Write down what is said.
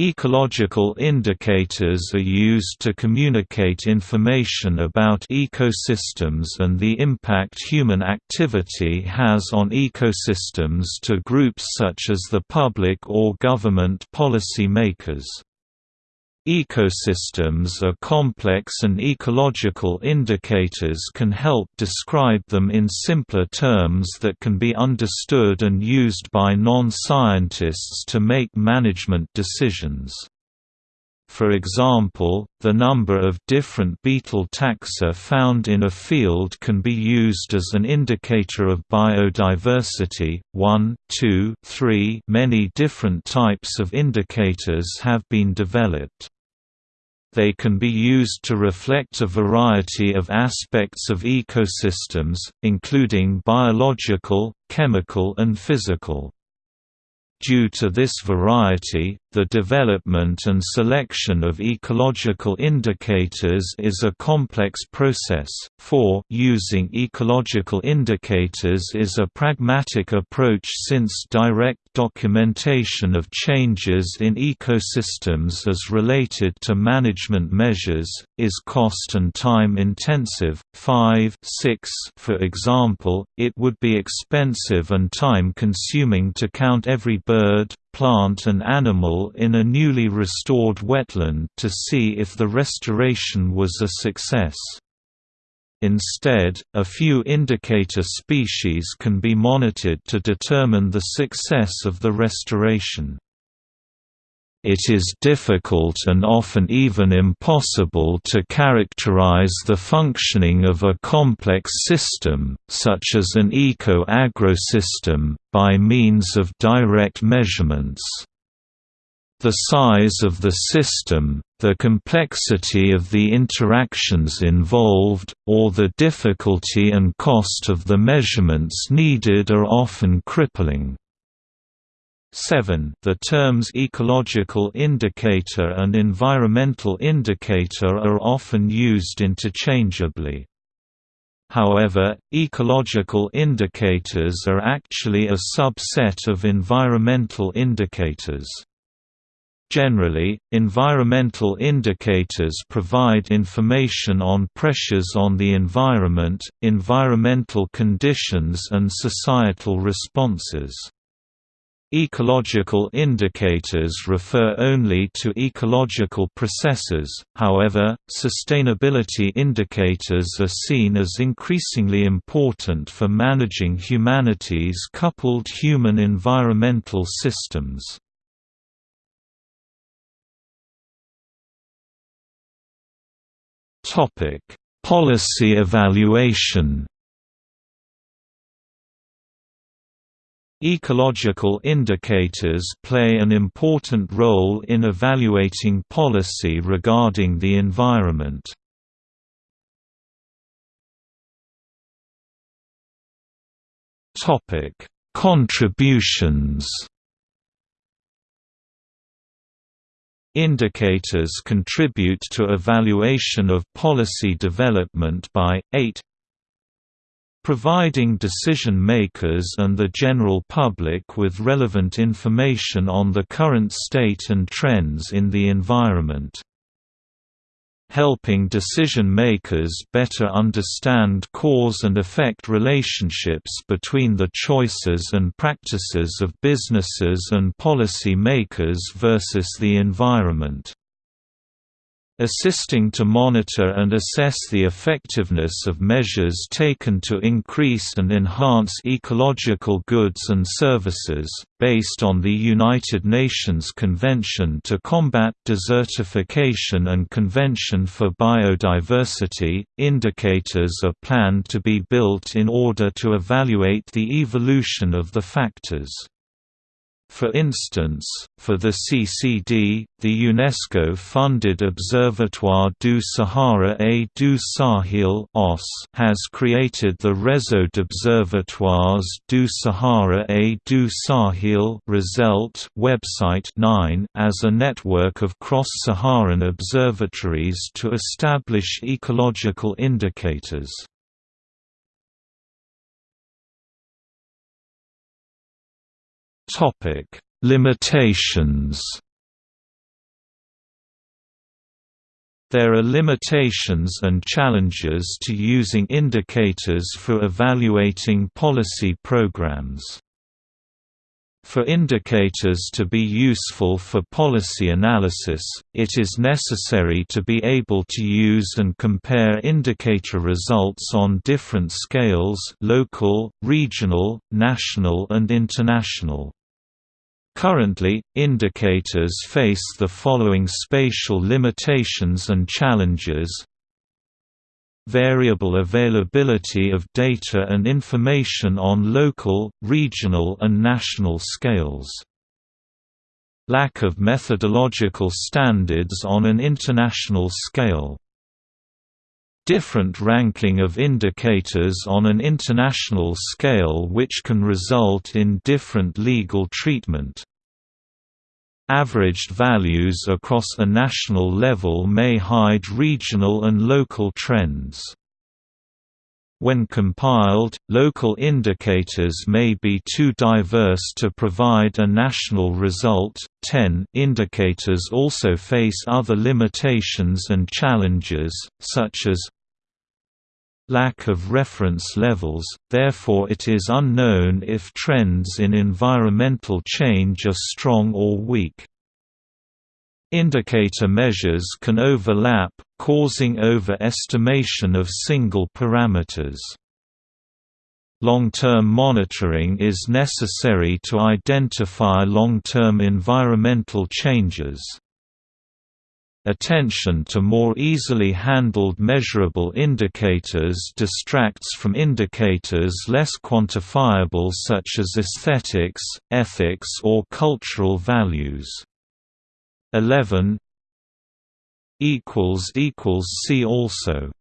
Ecological indicators are used to communicate information about ecosystems and the impact human activity has on ecosystems to groups such as the public or government policy makers. Ecosystems are complex and ecological indicators can help describe them in simpler terms that can be understood and used by non-scientists to make management decisions. For example, the number of different beetle taxa found in a field can be used as an indicator of biodiversity. 1, 2, 3 Many different types of indicators have been developed. They can be used to reflect a variety of aspects of ecosystems, including biological, chemical and physical. Due to this variety, the development and selection of ecological indicators is a complex process, for using ecological indicators is a pragmatic approach since direct documentation of changes in ecosystems as related to management measures, is cost and time intensive. 5 6 For example, it would be expensive and time consuming to count every bird, plant and animal in a newly restored wetland to see if the restoration was a success. Instead, a few indicator species can be monitored to determine the success of the restoration. It is difficult and often even impossible to characterize the functioning of a complex system, such as an eco-agrosystem, by means of direct measurements. The size of the system, the complexity of the interactions involved, or the difficulty and cost of the measurements needed are often crippling. 7 The terms ecological indicator and environmental indicator are often used interchangeably. However, ecological indicators are actually a subset of environmental indicators. Generally, environmental indicators provide information on pressures on the environment, environmental conditions and societal responses. Ecological indicators refer only to ecological processes, however, sustainability indicators are seen as increasingly important for managing humanity's coupled human-environmental systems. Policy evaluation Ecological indicators play an important role in evaluating policy regarding the environment. Contributions. Indicators contribute to evaluation of policy development by 8 providing decision-makers and the general public with relevant information on the current state and trends in the environment. Helping decision-makers better understand cause and effect relationships between the choices and practices of businesses and policy makers versus the environment assisting to monitor and assess the effectiveness of measures taken to increase and enhance ecological goods and services, based on the United Nations Convention to Combat Desertification and Convention for Biodiversity. Indicators are planned to be built in order to evaluate the evolution of the factors. For instance, for the CCD, the UNESCO-funded Observatoire du Sahara et du Sahel has created the Réseau d'Observatoires du Sahara et du Sahel website 9 as a network of cross-Saharan observatories to establish ecological indicators. Topic: Limitations. There are limitations and challenges to using indicators for evaluating policy programs. For indicators to be useful for policy analysis, it is necessary to be able to use and compare indicator results on different scales local, regional, national and international. Currently, indicators face the following spatial limitations and challenges variable availability of data and information on local, regional and national scales. Lack of methodological standards on an international scale. Different ranking of indicators on an international scale which can result in different legal treatment. Averaged values across a national level may hide regional and local trends. When compiled, local indicators may be too diverse to provide a national result. 10 Indicators also face other limitations and challenges, such as lack of reference levels, therefore it is unknown if trends in environmental change are strong or weak. Indicator measures can overlap, causing overestimation of single parameters. Long-term monitoring is necessary to identify long-term environmental changes. Attention to more easily handled measurable indicators distracts from indicators less quantifiable such as aesthetics, ethics or cultural values. 11 See also